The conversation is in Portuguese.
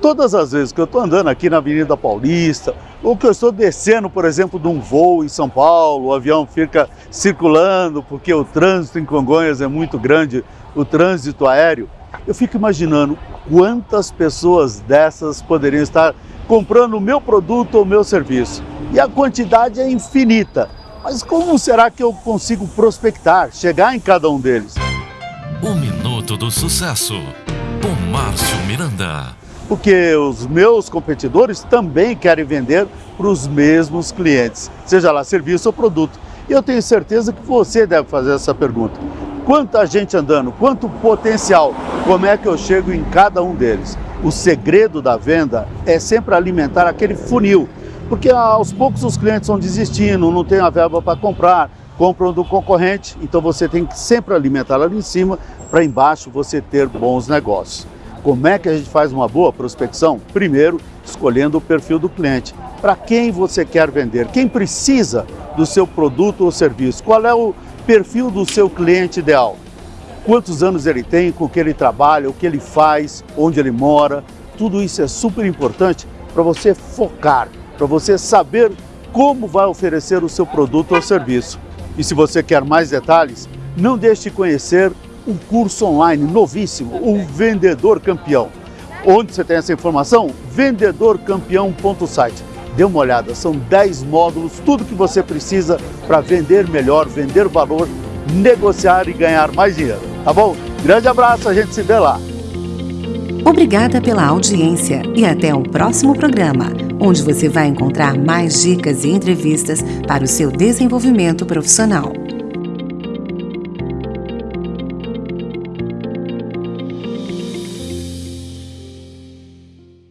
Todas as vezes que eu estou andando aqui na Avenida Paulista, ou que eu estou descendo, por exemplo, de um voo em São Paulo, o avião fica circulando porque o trânsito em Congonhas é muito grande, o trânsito aéreo, eu fico imaginando quantas pessoas dessas poderiam estar comprando o meu produto ou o meu serviço. E a quantidade é infinita. Mas como será que eu consigo prospectar, chegar em cada um deles? O Minuto do Sucesso, com Márcio Miranda porque os meus competidores também querem vender para os mesmos clientes, seja lá serviço ou produto. E eu tenho certeza que você deve fazer essa pergunta. Quanta gente andando, quanto potencial, como é que eu chego em cada um deles? O segredo da venda é sempre alimentar aquele funil, porque aos poucos os clientes vão desistindo, não tem a verba para comprar, compram do concorrente, então você tem que sempre alimentar ali em cima para embaixo você ter bons negócios. Como é que a gente faz uma boa prospecção? Primeiro, escolhendo o perfil do cliente. Para quem você quer vender? Quem precisa do seu produto ou serviço? Qual é o perfil do seu cliente ideal? Quantos anos ele tem, com que ele trabalha, o que ele faz, onde ele mora? Tudo isso é super importante para você focar, para você saber como vai oferecer o seu produto ou serviço. E se você quer mais detalhes, não deixe de conhecer um curso online novíssimo, o Vendedor Campeão. Onde você tem essa informação? vendedorcampeão.site. Dê uma olhada, são 10 módulos, tudo que você precisa para vender melhor, vender valor, negociar e ganhar mais dinheiro, tá bom? Grande abraço, a gente se vê lá. Obrigada pela audiência e até o próximo programa, onde você vai encontrar mais dicas e entrevistas para o seu desenvolvimento profissional.